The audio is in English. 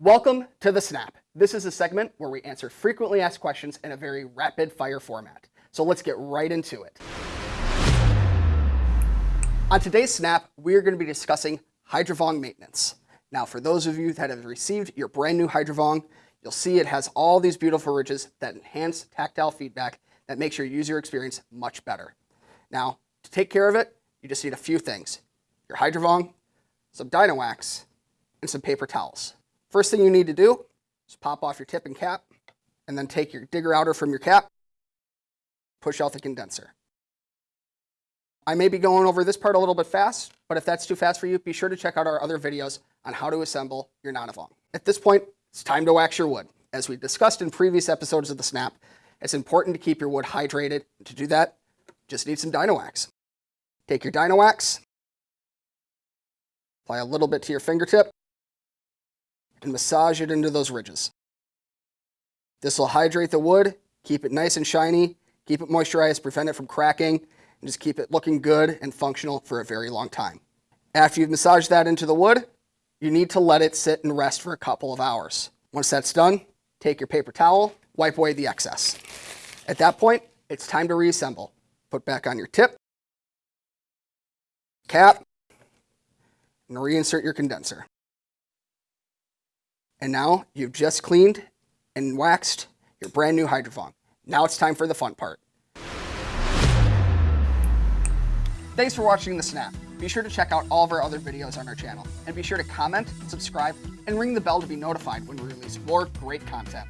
Welcome to The Snap. This is a segment where we answer frequently asked questions in a very rapid fire format. So let's get right into it. On today's Snap, we are going to be discussing Hydrovong maintenance. Now, for those of you that have received your brand new Hydrovong, you'll see it has all these beautiful ridges that enhance tactile feedback that makes your user experience much better. Now, to take care of it, you just need a few things. Your Hydrovong, some Dynawax, and some paper towels. First thing you need to do is pop off your tip and cap, and then take your digger outer from your cap, push out the condenser. I may be going over this part a little bit fast, but if that's too fast for you, be sure to check out our other videos on how to assemble your Nanavong. At this point, it's time to wax your wood. As we discussed in previous episodes of the Snap, it's important to keep your wood hydrated. To do that, just need some Dynawax. Take your Dynawax, apply a little bit to your fingertip, and massage it into those ridges. This will hydrate the wood, keep it nice and shiny, keep it moisturized, prevent it from cracking, and just keep it looking good and functional for a very long time. After you've massaged that into the wood, you need to let it sit and rest for a couple of hours. Once that's done, take your paper towel, wipe away the excess. At that point, it's time to reassemble. Put back on your tip, cap, and reinsert your condenser. And now you've just cleaned and waxed your brand new Hydrovong. Now it's time for the fun part. Thanks for watching The Snap. Be sure to check out all of our other videos on our channel. And be sure to comment, subscribe, and ring the bell to be notified when we release more great content.